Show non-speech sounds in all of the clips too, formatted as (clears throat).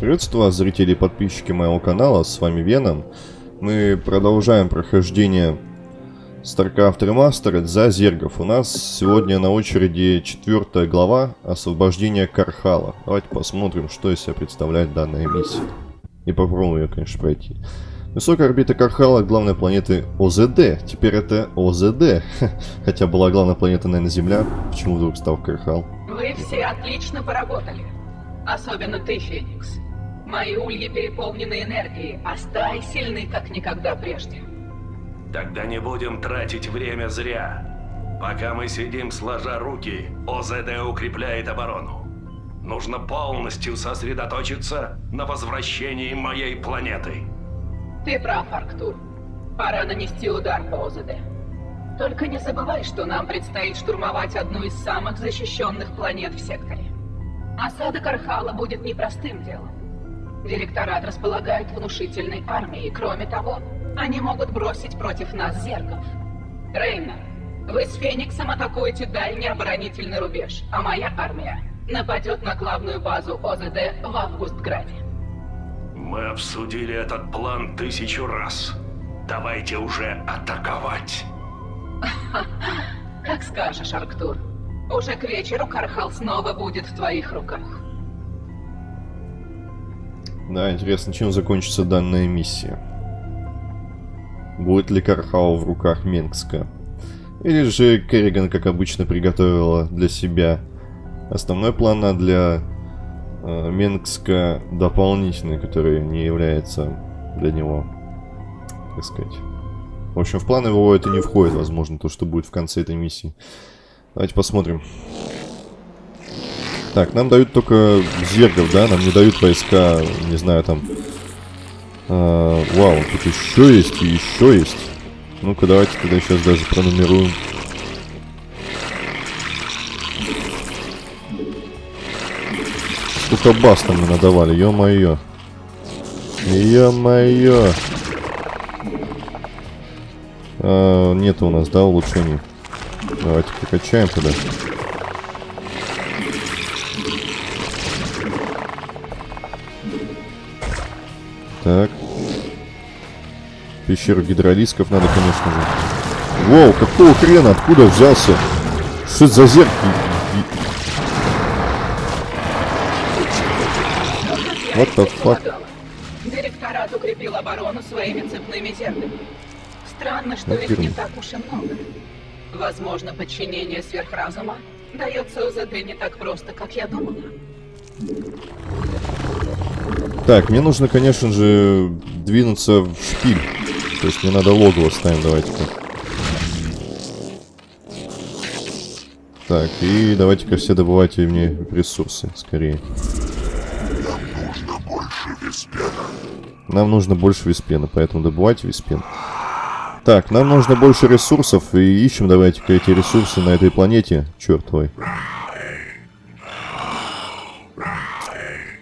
Приветствую вас, зрители и подписчики моего канала, с вами Веном. Мы продолжаем прохождение StarCraft Remastered за Зергов. У нас сегодня на очереди четвертая глава Освобождение Кархала. Давайте посмотрим, что из себя представляет данная миссия. И попробуем ее, конечно, пройти. Высокая орбита Кархала, главной планеты ОЗД. Теперь это ОЗД. (laughs) Хотя была главная планета, наверное, Земля. Почему вдруг стал Кархал? Вы все отлично поработали. Особенно ты, Феникс. Мои ульи переполнены энергией, а стаи сильны как никогда прежде. Тогда не будем тратить время зря. Пока мы сидим сложа руки, ОЗД укрепляет оборону. Нужно полностью сосредоточиться на возвращении моей планеты. Ты прав, Арктур. Пора нанести удар по ОЗД. Только не забывай, что нам предстоит штурмовать одну из самых защищенных планет в секторе. Осада Кархала будет непростым делом. Директорат располагает внушительной армией. Кроме того, они могут бросить против нас зергов. Рейна, вы с Фениксом атакуете дальний оборонительный рубеж, а моя армия нападет на главную базу ОЗД в Августграде. Мы обсудили этот план тысячу раз. Давайте уже атаковать. (laughs) Как скажешь, Арктур. Уже к вечеру Кархал снова будет в твоих руках. Да, интересно, чем закончится данная миссия. Будет ли Кархау в руках Менгска? Или же Керриган, как обычно, приготовила для себя основной план, а для э, Менгска дополнительный, который не является для него, так сказать. В общем, в план его это не входит, возможно, то, что будет в конце этой миссии. Давайте посмотрим. Так, нам дают только зергов, да? Нам не дают войска, не знаю, там... А, вау, тут еще есть и еще есть. Ну-ка, давайте тогда сейчас даже пронумеруем. Сколько бас там мы надавали, ё-моё. Ё-моё. А, нет у нас, да, улучшений. Давайте прокачаем тогда. Так. Пещеру гидролисков надо, конечно же. Воу, какого хрена? Откуда взялся? Что это за зеркало? What the fuck? Директорат укрепил оборону своими цепными зерками. Странно, что их не так уж и много. Возможно, подчинение сверхразума дается УЗД не так просто, как я думала. Так, мне нужно, конечно же, двинуться в шпиль. То есть мне надо логово ставим, давайте-ка. Так, и давайте-ка все добывайте мне ресурсы, скорее. Нам нужно больше виспена. Нам нужно больше виспена, поэтому добывайте виспен. Так, нам нужно больше ресурсов, и ищем давайте-ка эти ресурсы на этой планете. Черт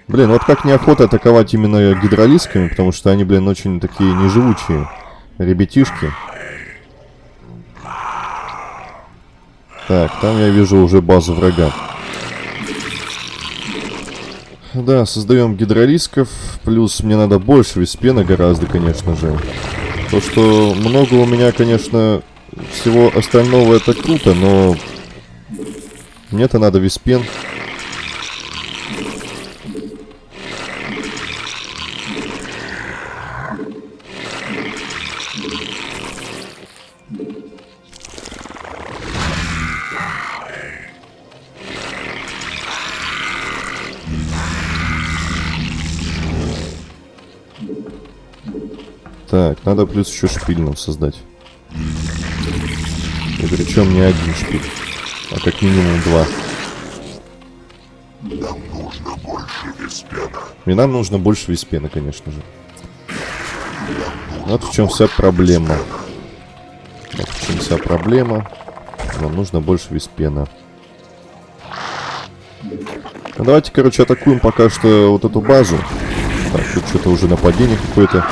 Блин, вот как неохота атаковать именно гидролисками, потому что они, блин, очень такие неживучие ребятишки. Так, там я вижу уже базу врага. Да, создаем гидролисков, плюс мне надо больше виспена гораздо, конечно же. То, что много у меня, конечно, всего остального это круто, но мне-то надо виспен. Так, надо плюс еще шпиль нам создать. И причем не один шпиль, а как минимум два. Нам нужно больше виспена. И нам нужно больше виспена, конечно же. Вот в чем вся проблема. Вот в чем вся проблема. Нам нужно больше виспена. Ну, давайте, короче, атакуем пока что вот эту базу. Так, тут что-то уже нападение какое-то.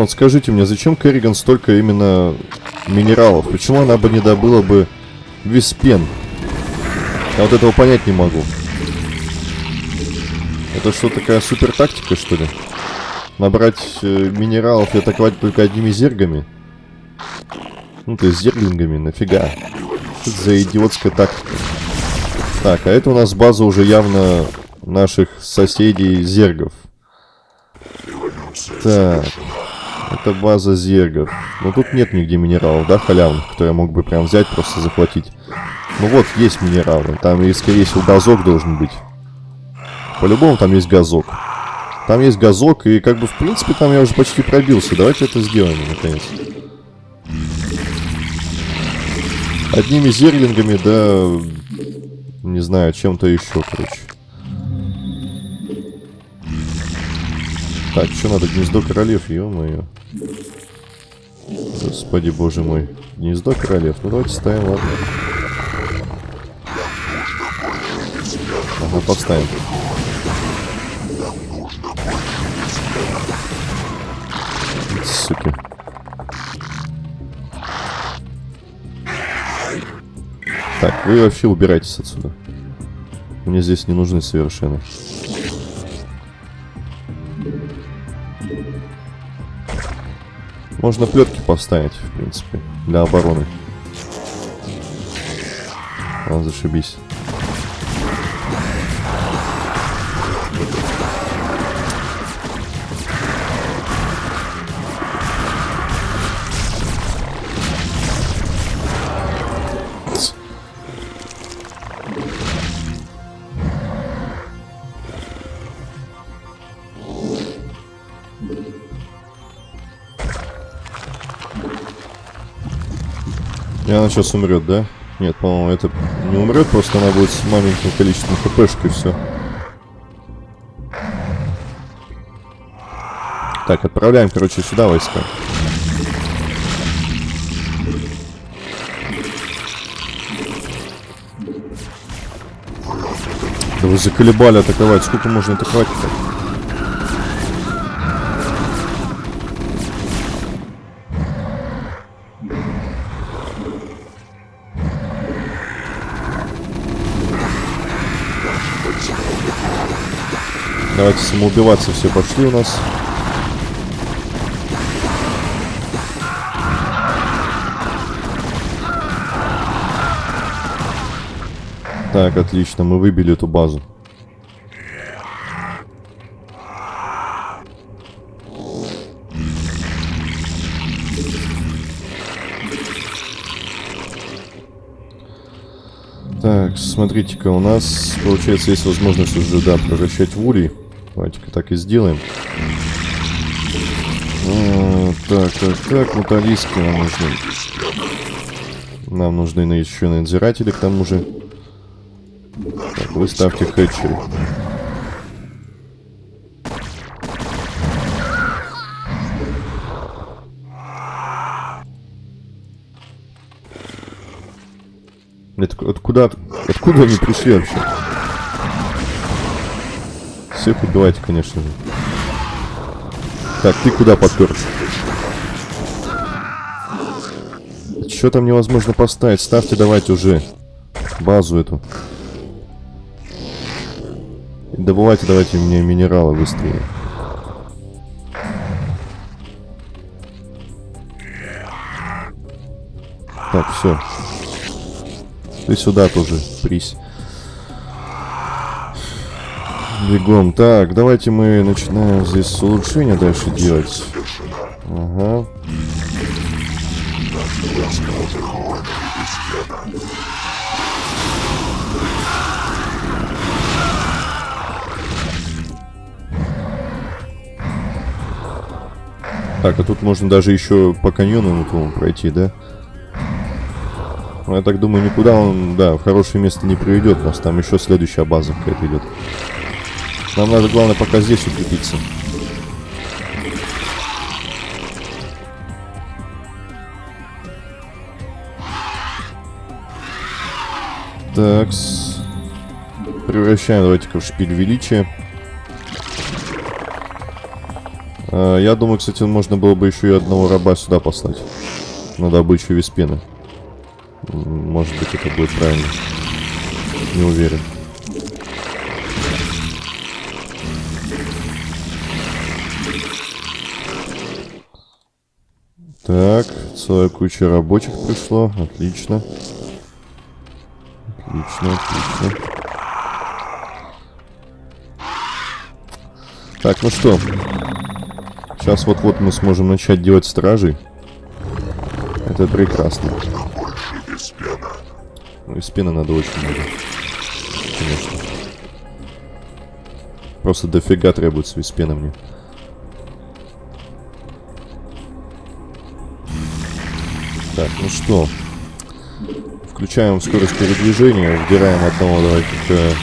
Вот скажите мне, зачем Керриган столько именно минералов? Почему она бы не добыла бы виспен? Я вот этого понять не могу. Это что, такая супер тактика, что ли? Набрать э, минералов и атаковать только одними зергами? Ну, то есть зерглингами, нафига? Что это за идиотская тактика? Так, а это у нас база уже явно наших соседей зергов. Так, это база зергов. Но тут нет нигде минералов, да, халявных, которые я мог бы прям взять, просто захватить. Ну вот, есть минералы. Там и, скорее всего, газок должен быть. По-любому там есть газок. Там есть газок, и как бы, в принципе, там я уже почти пробился. Давайте это сделаем, наконец. Одними зерлингами, да... Не знаю, чем-то еще, короче. Так, что надо? Гнездо королев, ё-моё. Господи, боже мой. Гнездо королев. Ну, давайте ставим, ладно. Ага, поставим. Суки. Так, вы вообще убирайтесь отсюда. Мне здесь не нужны совершенно. Можно плетки поставить, в принципе, для обороны. Ладно, зашибись. Сейчас умрет, да? Нет, по-моему, это не умрет, просто она будет с маленьким количеством хпшек и все. Так, отправляем, короче, сюда войска. Да вы заколебали атаковать. Сколько можно атаковать-то? Давайте самоубиваться все пошли у нас. Так, отлично, мы выбили эту базу. Так, смотрите-ка, у нас, получается, есть возможность уже, да, превращать в улей. Давайте-ка так и сделаем. А, так, так, так, муталиски нам нужны. Нам нужны еще надзиратели, к тому же. Так, вы ставьте хэтчеры. Это, откуда, откуда они пришли вообще? Всех убивайте, конечно же. Так, ты куда подпер? Что там невозможно поставить? Ставьте давайте уже базу эту. Добывайте давайте мне минералы быстрее. Так, все. Ты сюда тоже, прись. Бегом. Так, давайте мы начинаем здесь улучшение дальше делать. Ага. Так, а тут можно даже еще по каньону, по пройти, да? Но я так думаю, никуда он, да, в хорошее место не приведет нас. Там еще следующая база какая-то идет. Нам надо, главное, пока здесь укрепиться. Так, превращаем, давайте-ка в шпиль величия. А, я думаю, кстати, можно было бы еще и одного раба сюда послать. На добычу виспена. Может быть, это будет правильно. Не уверен. Так, целая куча рабочих пришло. Отлично. Отлично, отлично. Так, ну что. Сейчас вот-вот мы сможем начать делать стражей. Это прекрасно. Ну, из пены надо очень много. Конечно. Просто дофига требуется из пены мне. Так, ну что. Включаем скорость передвижения, выбираем одного давайте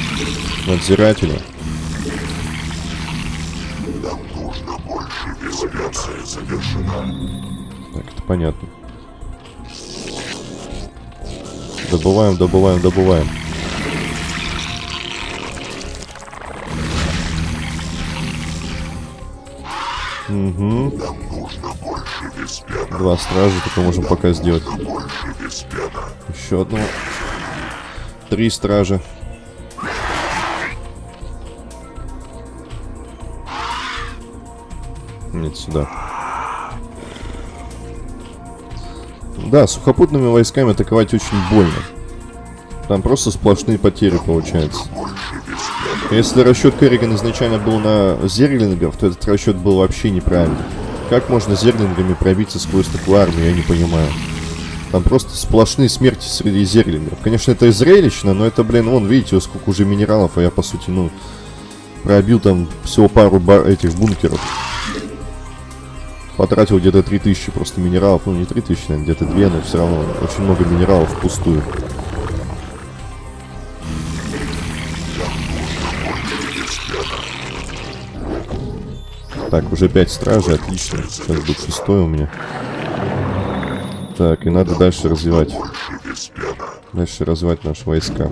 надзирателя. Инспекция завершена. Так, это понятно. Добываем, добываем, добываем. Угу. Два стража только можем пока сделать. Еще одного. Три стража. Нет, сюда. Да, сухопутными войсками атаковать очень больно. Там просто сплошные потери получаются. Если расчет Керриган изначально был на зерлингов, то этот расчет был вообще неправильный. Как можно зерлингами пробиться сквозь такую армию, я не понимаю. Там просто сплошные смерти среди зерлингов. Конечно, это и зрелищно, но это, блин, вон, видите, сколько уже минералов, а я, по сути, ну, пробил там всего пару бар этих бункеров. Потратил где-то 3000 просто минералов. Ну, не 3000, наверное, где-то 2, но все равно очень много минералов впустую. Так, уже 5 стражей, отлично. Сейчас будет шестой у меня. Так, и надо дальше развивать. Дальше развивать наши войска.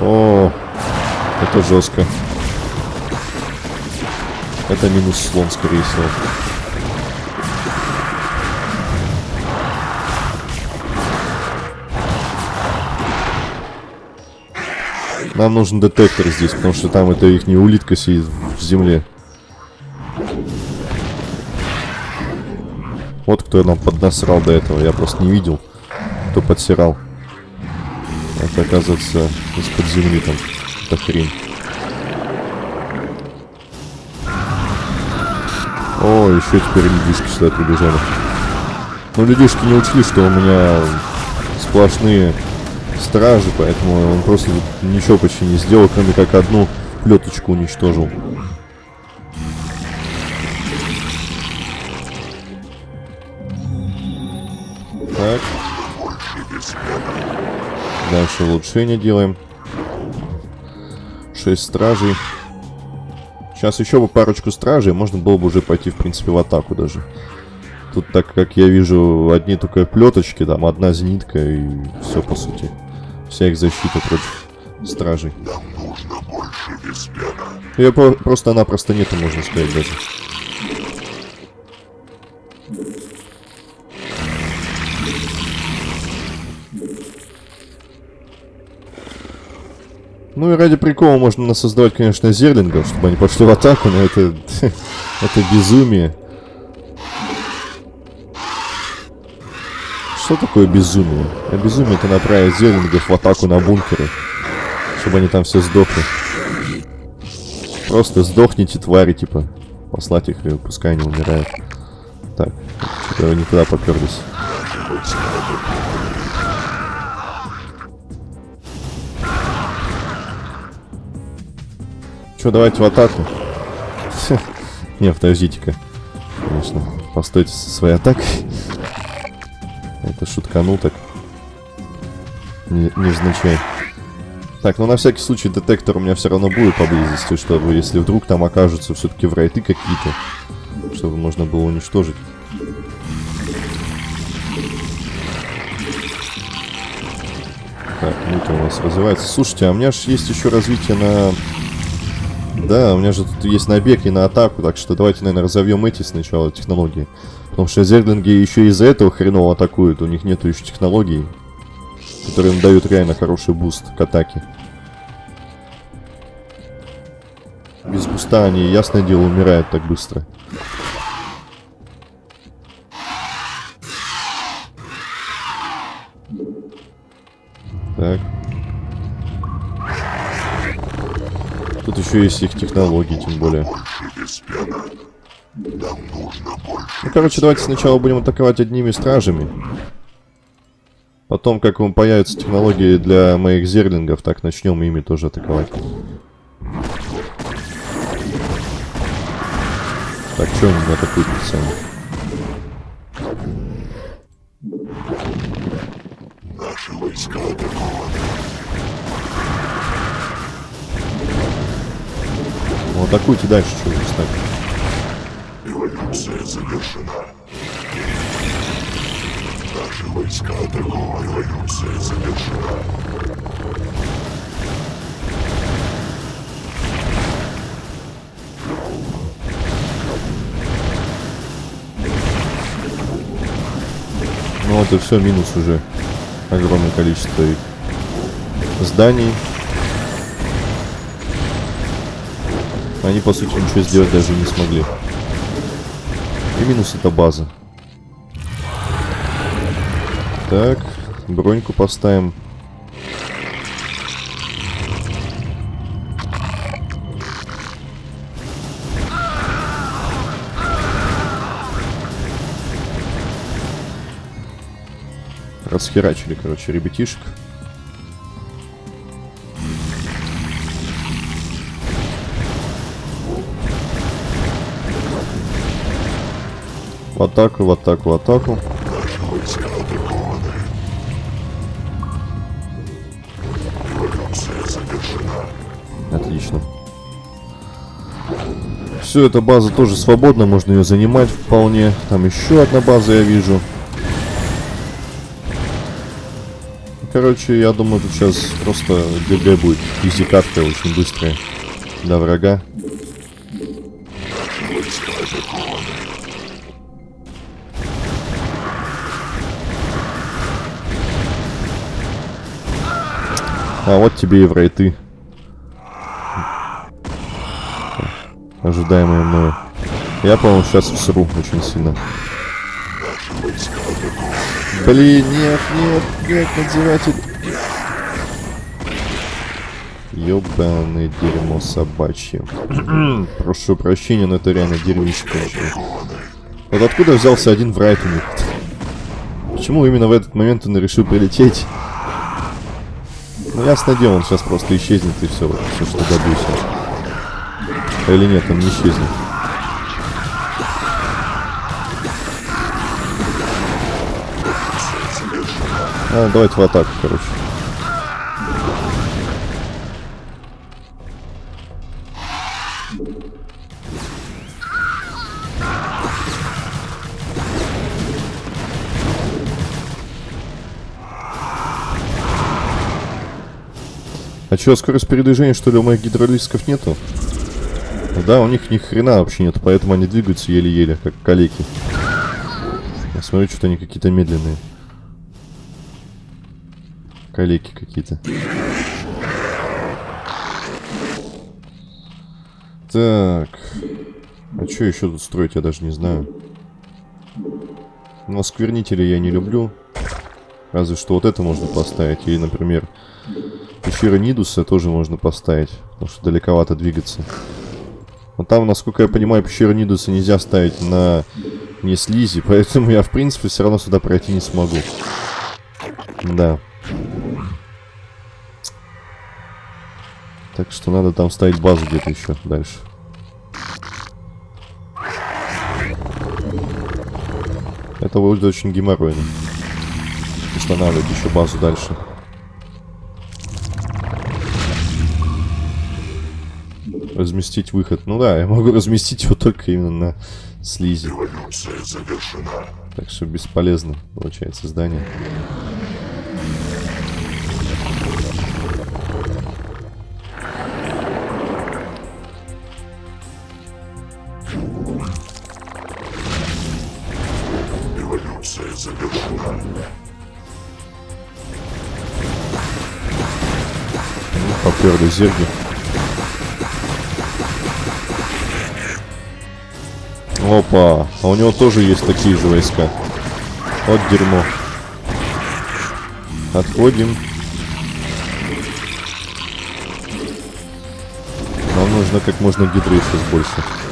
О, это жестко. Это минус слон, скорее всего. Нам нужен детектор здесь, потому что там это их не улитка сидит в земле. Вот кто нам поднасрал до этого, я просто не видел, кто подсирал. Это, оказывается, из-под земли там, эта хрень. О, еще теперь людишки сюда прибежали. Но людишки не учли, что у меня сплошные стражи, поэтому он просто ничего почти не сделал, кроме как одну плеточку уничтожил. Так. Дальше улучшение делаем. 6 стражей. Сейчас еще бы парочку стражей, можно было бы уже пойти, в принципе, в атаку даже. Тут, так как я вижу, одни только плеточки, там одна зенитка и все, по сути. Вся их защита против стражей. Ее про просто-напросто нету, можно сказать, даже. Ну и ради прикола можно насоздавать, конечно, зерлингов, чтобы они пошли в атаку, но это, (laughs) это безумие. Что такое безумие? А безумие это направить зерлингов в атаку на бункеры, чтобы они там все сдохли. Просто сдохните, твари, типа. Послать их, и пускай они умирают. Так, что-то не туда поперлись. Что, давайте в атаку? (laughs) Не, подождите-ка. Конечно, постойте со своей атакой. Это шутканул так. Не, невзначай. Так, ну на всякий случай детектор у меня все равно будет поблизости, чтобы если вдруг там окажутся все-таки врайты какие-то, чтобы можно было уничтожить. Так, это у нас развивается. Слушайте, а у меня же есть еще развитие на Да, у меня же тут есть набег и на атаку, так что давайте, наверное, разовьем эти сначала технологии. Потому что зерглинги еще из-за этого хреново атакуют, у них нету еще технологий, которые им дают реально хороший буст к атаке. Без буста они, ясное дело, умирают так быстро. Так. Тут еще есть их технологии, тем более. Ну, короче, давайте сначала будем атаковать одними стражами. Потом, как вам появятся технологии для моих зерлингов, так начнем ими тоже атаковать. Так, что они атакуют сами? Наши войска атакованы. Ну, атакуйте дальше, что вы стали. Эволюция завершена. Наши войска атакованы. Эволюция завершена. Ну, это все минус уже. Огромное количество их зданий. Они, по сути, ничего сделать даже не смогли. И минус это база. Так, броньку поставим. Расхерачили, короче, ребятишек. Атаку, в атаку, в атаку. Отлично. Все, эта база тоже свободна, можно ее занимать вполне. Там еще одна база я вижу. Короче, я думаю, тут сейчас просто ГГ будет. Изи катка очень быстрая. До врага. А вот тебе и в рейты. Ожидаемые мною. Я, по-моему, сейчас всру очень сильно. Блин, нет, нет, нет, надзиратель. Ёбаное дерьмо собачье. (clears throat) Прошу прощения, но это реально дерьмище кончено. Вот откуда взялся один врайт у них? Почему именно в этот момент он решил прилететь? Ну, ясно дело, он сейчас просто исчезнет и все, все что добьюсь. Или нет, он не исчезнет. А, давайте в атаку, короче. А чё, скорость передвижения, что ли, у моих гидролистиков нету? Да, у них ни хрена вообще нет, поэтому они двигаются еле-еле, как калеки. Я смотрю, что-то они какие-то медленные. Калеки какие-то. Так. А что еще тут строить, я даже не знаю. Но сквернители я не люблю. Разве что вот это можно поставить. Или, например, пещера Нидуса тоже можно поставить. Потому что далековато двигаться. Но там, насколько я понимаю, пещеру Нидуса нельзя ставить на не слизи. (laughs) Поэтому я, в принципе, все равно сюда пройти не смогу. Да. Так что надо там ставить базу где-то еще дальше. Это будет очень геморройно. Устанавливать еще базу дальше. Разместить выход. Ну да, я могу (laughs) разместить его только именно на слизи. Революция завершена. Так что бесполезно, получается, здание. Революция завершена. Поперли зерги. Опа, а у него тоже есть такие же войска. Вот дерьмо. Отходим. Нам нужно как можно гидры сейчас больше.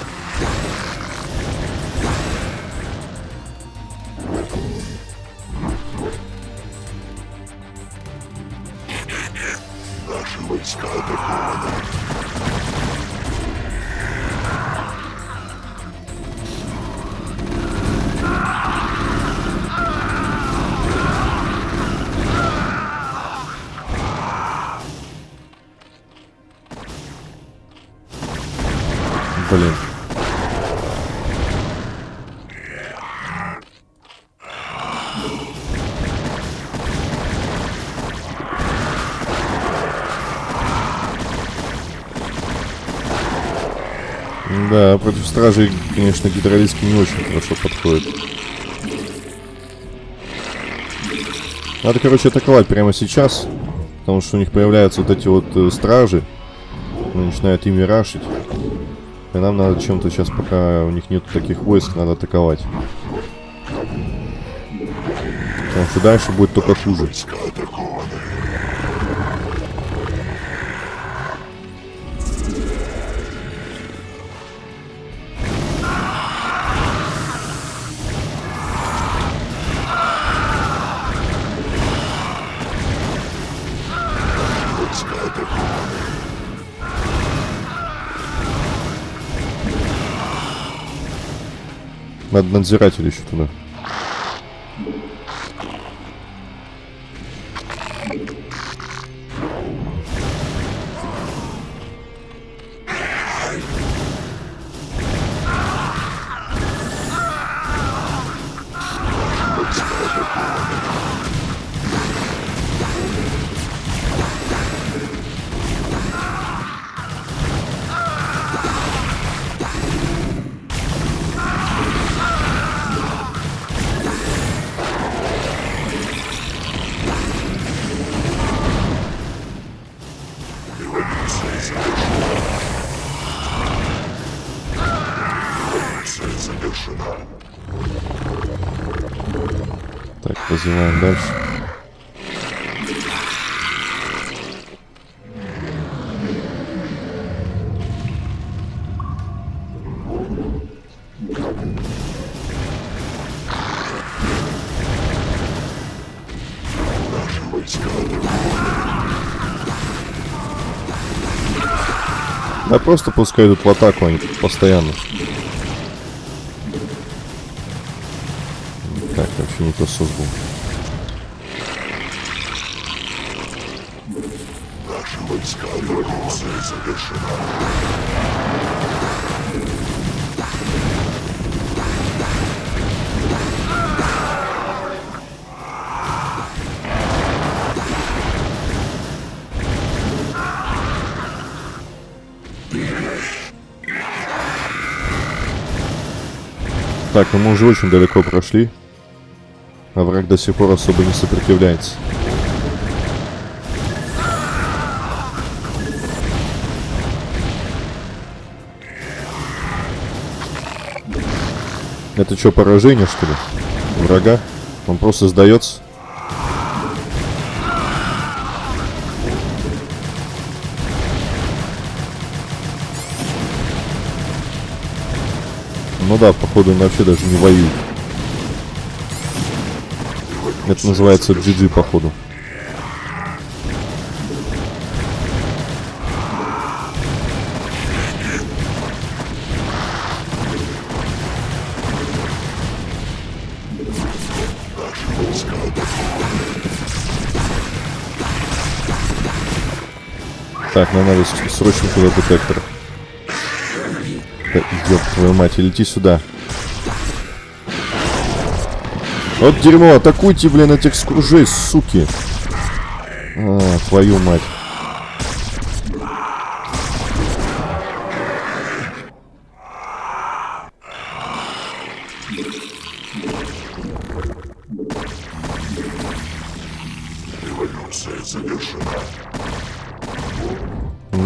Против стражей, конечно, гидролиски не очень хорошо подходит. Надо, короче, атаковать прямо сейчас. Потому что у них появляются вот эти вот э, стражи. Они начинают ими рашить. И нам надо чем-то сейчас, пока у них нет таких войск, надо атаковать. Потому что дальше будет только хуже. Надо надзиратель еще туда. Просто пускай идут в атаку, они тут постоянно. Так, вообще не то создал. Наши войска революция завершена. Так, ну мы уже очень далеко прошли. А враг до сих пор особо не сопротивляется. Это что, поражение, что ли? Врага? Он просто сдается? Ну да, походу он вообще даже не воюет. Это называется GG, походу. Так, нам надо срочно туда детектор. Да, ёб твою мать, лети сюда. Вот дерьмо, атакуйте, блин, этих скружей, суки. А, твою мать.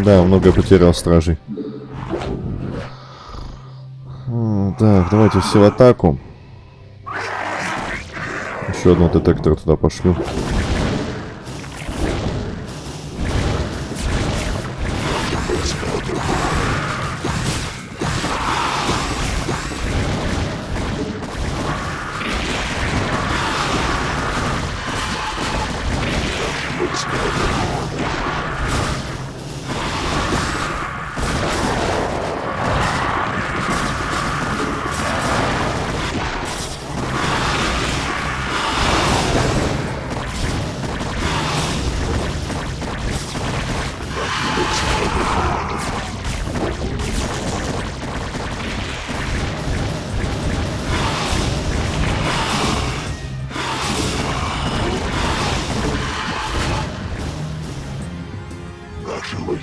Да, много потерял стражей. Так, давайте все в атаку. Еще одного детектора туда пошлю.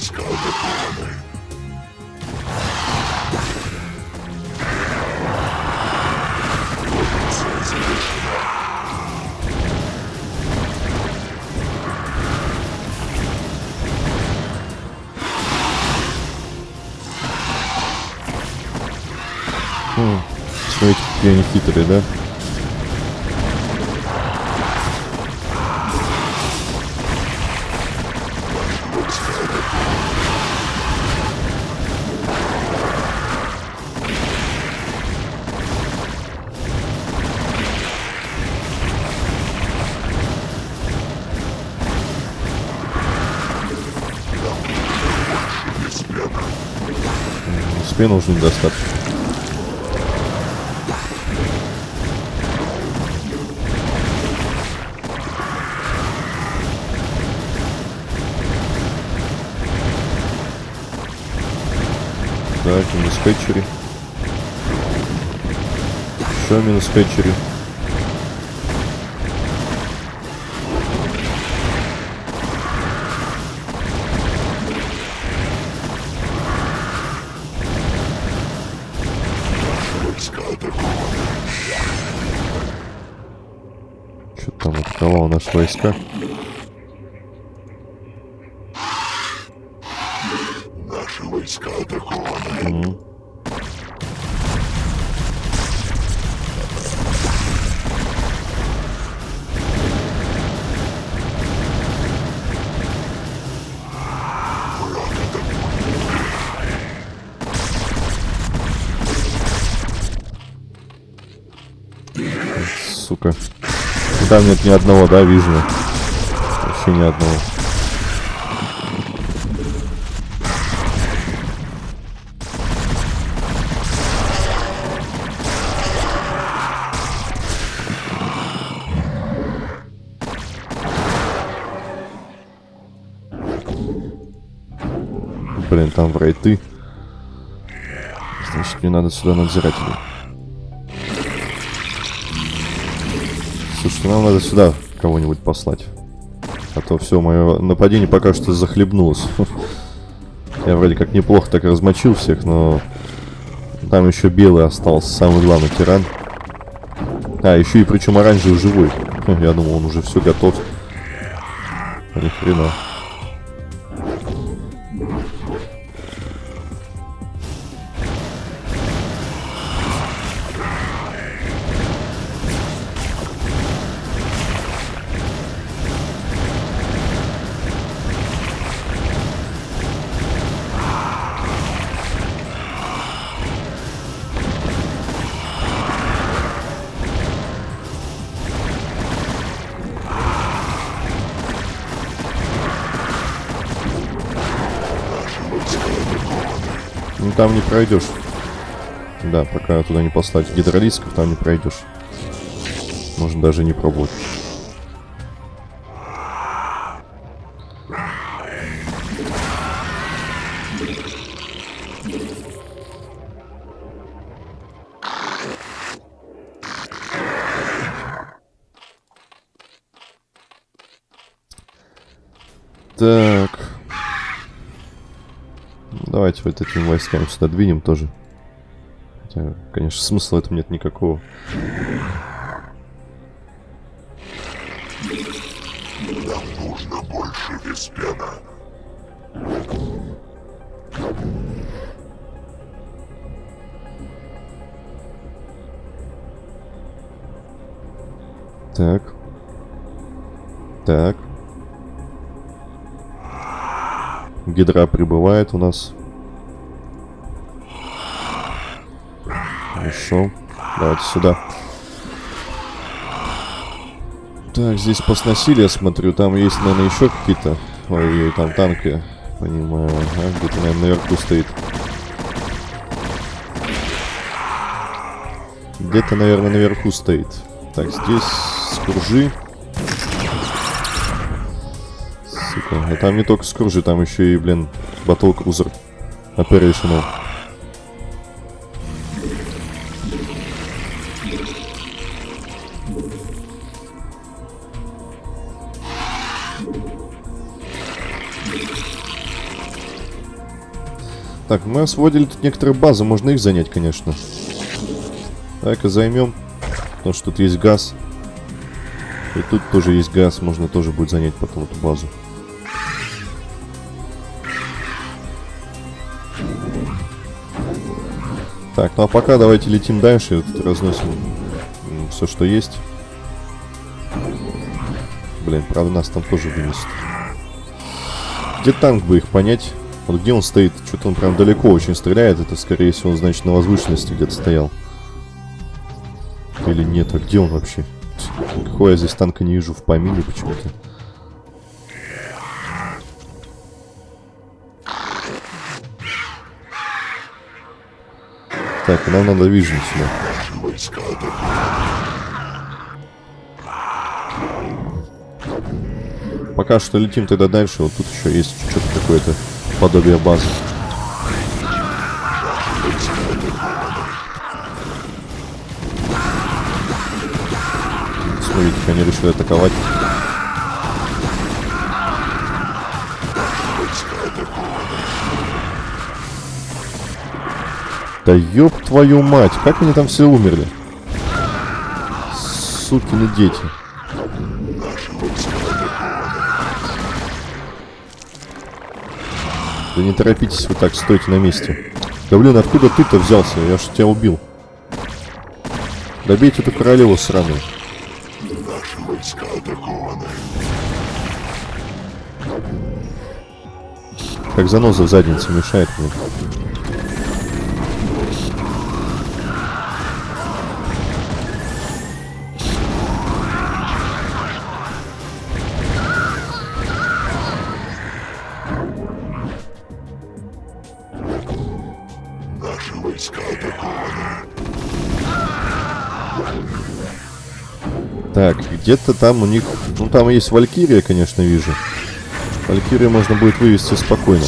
Наши войска атакованы. Операция завершена. Смотрите, какие они хитрые, да? Спину уже недостаточно. Так, минус хэтчери. Еще минус хэтчери. Что там атаковал наши войска? Там нет ни одного, да, вижу. Вообще ни одного. Блин, там врайты. Значит, мне надо сюда надзирателей. Слушай, нам надо сюда кого-нибудь послать. А то все, мое нападение пока что захлебнулось. (laughs) Я вроде как неплохо так размочил всех, но... Там еще белый остался, самый главный тиран. А, еще и причем оранжевый живой. Хм, Я думал, он уже все готов. Ни хрена. Там не пройдешь. Да, пока туда не послать гидролисков, там не пройдешь. Можно даже не пробовать. Давайте вот этим войсками сюда двинем тоже. Хотя, конечно, смысла в этом нет никакого. Нам нужно больше Веспена. Так. Так. Гидра прибывает у нас. Хорошо. Давайте сюда. Так, здесь посносили, я смотрю. Там есть, наверное, еще какие-то... Ой, там танки. Понимаю. Ага, где-то, наверное, наверху стоит. Где-то, наверное, наверху стоит. Так, здесь скружи. Сука. А там не только скружи, там еще и, блин, батл крузер. Operational. Так, мы освободили тут некоторые базы, можно их занять, конечно. Так, и займем. Потому что тут есть газ. И тут тоже есть газ, можно тоже будет занять потом эту базу. Так, ну а пока давайте летим дальше, тут разносим все, что есть. Блин, правда нас там тоже вынесет. Где танк бы их понять? Вот где он стоит? Что-то он прям далеко очень стреляет. Это, скорее всего, он, значит, на возвышенности где-то стоял. Или нет, а где он вообще? Какого я здесь танка не вижу в помине почему-то. Так, нам надо вижен сюда. Пока что летим тогда дальше. Вот тут еще есть что-то какое-то подобие базы. Смотрите, как они решили атаковать. Да ёб твою мать, как они там все умерли? Сукины дети. Да не торопитесь вы так, стойте на месте. Да блин, откуда ты-то взялся? Я ж тебя убил. Добейте эту королеву сраную. Наши войска атакованы. Как заноза в заднице мешает мне. Где-то там у них... Ну, там есть Валькирия, конечно, вижу. Валькирию можно будет вывести спокойно.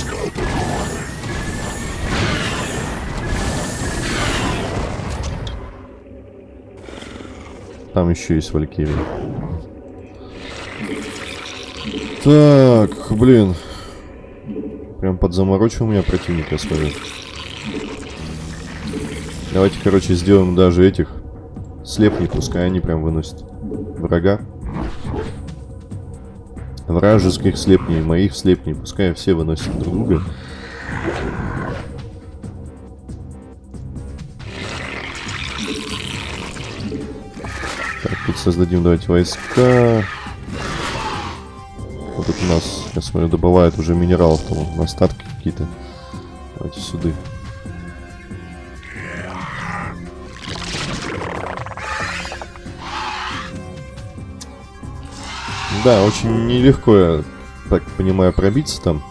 Там еще есть Валькирия. Так, блин. Прям подзаморочил меня противник, я смотрю. Давайте, короче, сделаем даже этих слепней, пускай они прям выносят врага. Вражеских слепней, моих слепней, пускай все выносят друг друга. Так, тут создадим, давайте, войска. Вот тут у нас, я смотрю, добывают уже минералов, там остатки какие-то. Давайте сюда. Да, очень нелегко, я так понимаю, пробиться там.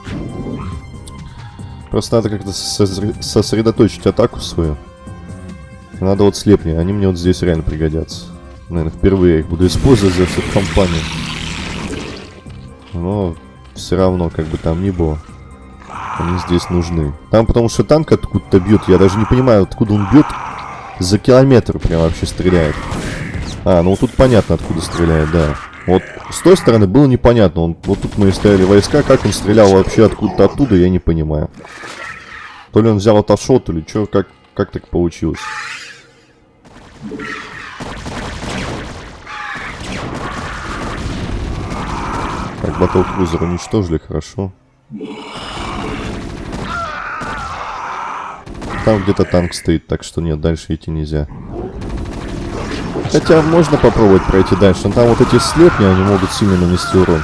Просто надо как-то сосре- сосредоточить атаку свою. Надо вот слепни, они мне вот здесь реально пригодятся. Наверное, впервые я их буду использовать за всю компанию. Но все равно, как бы там ни было, они здесь нужны. Там потому что танк откуда-то бьет, я даже не понимаю, откуда он бьет. За километр прям вообще стреляет. А, ну тут понятно, откуда стреляет, да. Вот с той стороны было непонятно. Он, вот тут мы стояли войска, как он стрелял вообще откуда-то оттуда, я не понимаю. То ли он взял отошел, то ли что, как, как так получилось. Так, батл крузер уничтожили, хорошо. Там где-то танк стоит, так что нет, дальше идти нельзя. Хотя можно попробовать пройти дальше, но там вот эти слепни, они могут сильно нанести урон.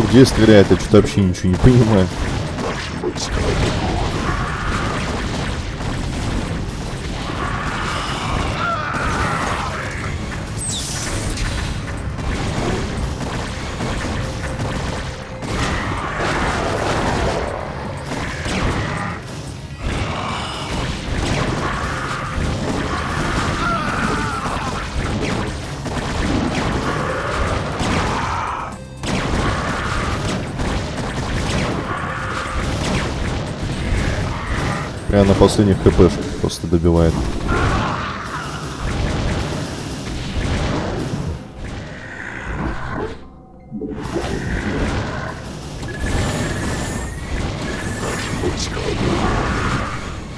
Где стреляет, я что-то вообще ничего не понимаю. На последних хпшках просто добивает.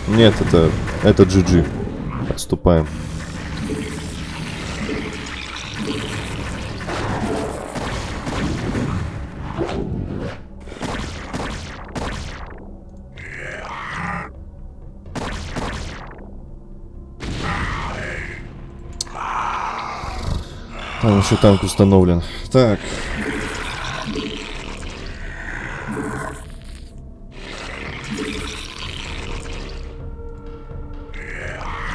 Нет, это, это GG. Отступаем. Еще танк установлен. Так.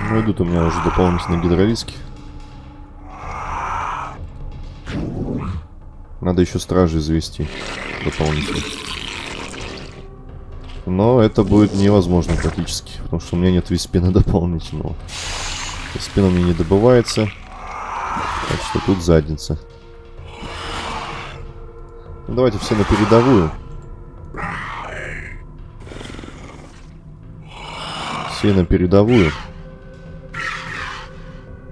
Ну, идут у меня уже дополнительные гидролиски. Надо еще стражи завести дополнительно. Но это будет невозможно практически, потому что у меня нет виспина дополнительного. Виспин у меня не добывается. Что тут задница. Ну, давайте все на передовую. Все на передовую.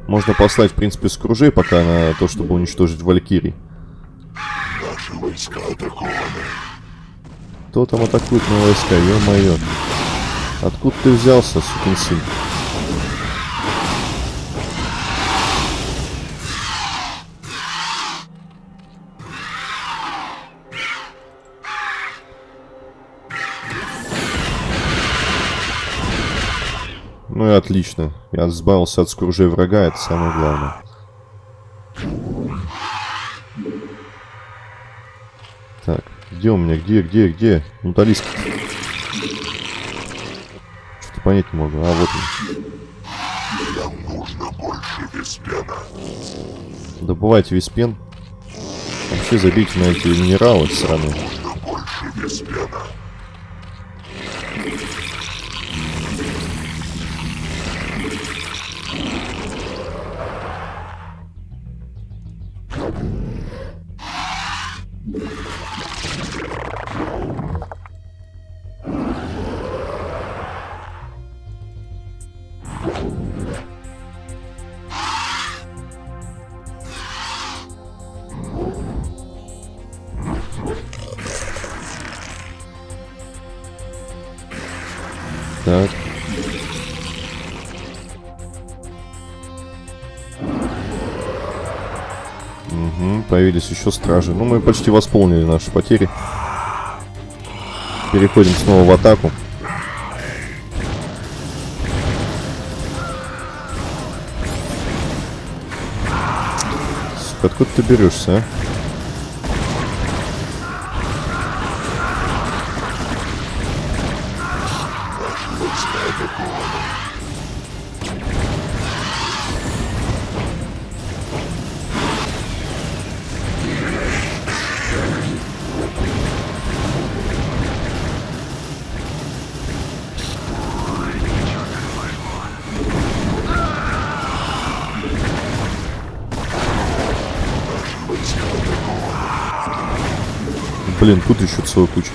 Можно послать, в принципе, скружей пока на то, чтобы уничтожить Валькирий. Наши войска атакованы. Кто там атакует мои войска? Ё-моё. Откуда ты взялся, сукин сын? Ну и отлично. Я избавился от скружей врага, это самое главное. Так, где у меня? Где, где, где? Талиска. Что-то понять не могу. А, вот он. Нам нужно больше виспена. Добывайте виспен. Вообще забейте на эти минералы сраные. Нужно больше виспена. Появились еще стражи. Ну, мы почти восполнили наши потери. Переходим снова в атаку. Откуда ты берешься, а? Блин, тут еще целая куча.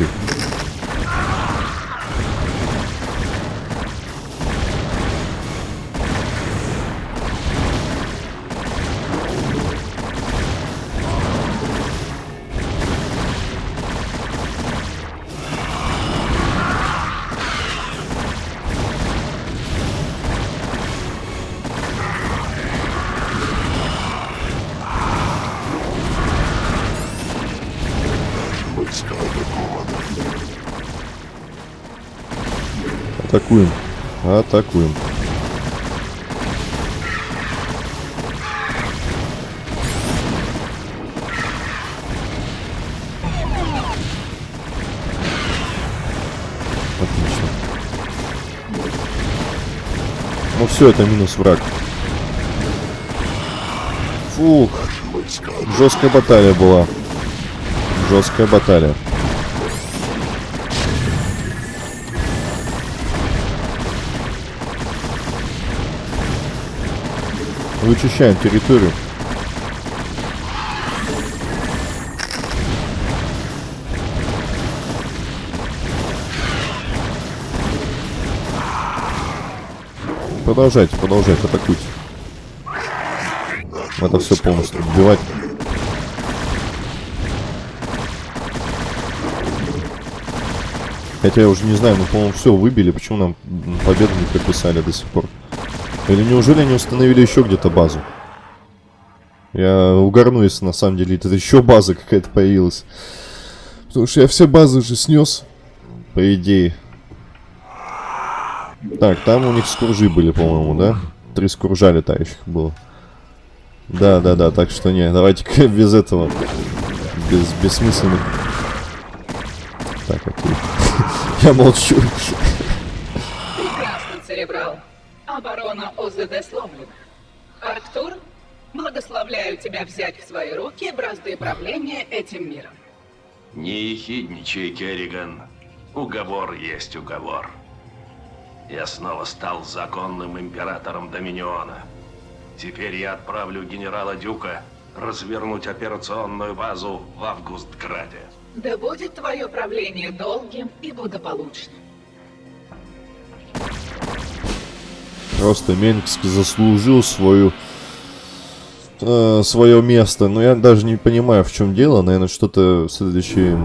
Атакуем. Отлично. Ну все, это минус враг. Фух, жесткая баталия была. Жесткая баталия. Вычищаем территорию. Продолжайте, продолжайте, атакуйте. Надо все полностью убивать. Хотя я уже не знаю, ну, по-моему, все выбили. Почему нам победу не прописали до сих пор? Или неужели они установили еще где-то базу? Я угорну, если на самом деле это еще база какая-то появилась. Потому что я все базы уже снес. По идее. Так, там у них скуржи были, по-моему, да? Три скуржа летающих было. Да, да, да, так что не, давайте (laughs) без этого. Без бессмысленных. Так, окей. (laughs) Я молчу. Оборона ОЗД сломлена. Арктур, благословляю тебя взять в свои руки бразды правления этим миром. Не ехидничай, Керриган. Уговор есть уговор. Я снова стал законным императором Доминиона. Теперь я отправлю генерала Дюка развернуть операционную базу в Августграде. Да будет твое правление долгим и благополучным. Просто Менгск заслужил свою э, свое место. Но я даже не понимаю, в чем дело. Наверное, что-то в следующей,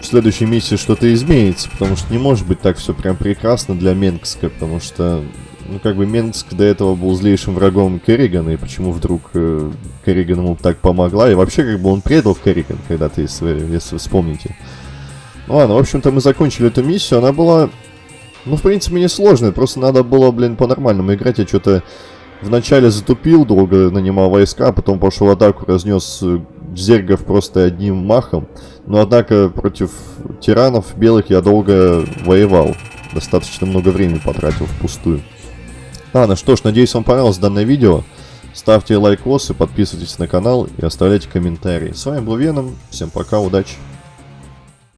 в следующей миссии что-то изменится. Потому что не может быть так все прям прекрасно для Менгска. Потому что, ну, как бы Менгск до этого был злейшим врагом Керригана. И почему вдруг э, Керриган ему так помогла. И вообще, как бы он предал Керриган когда-то, если, если вспомните. Ну ладно, в общем-то мы закончили эту миссию. Она была ну, в принципе, не сложно. Просто надо было, блин, по-нормальному играть. Я что-то вначале затупил, долго нанимал войска, а потом пошел атаку, разнес э, зергов просто одним махом. Но, однако, против тиранов белых я долго воевал. Достаточно много времени потратил впустую. Ладно, что ж, надеюсь, вам понравилось данное видео. Ставьте лайкосы, подписывайтесь на канал и оставляйте комментарии. С вами был Веном. Всем пока, удачи.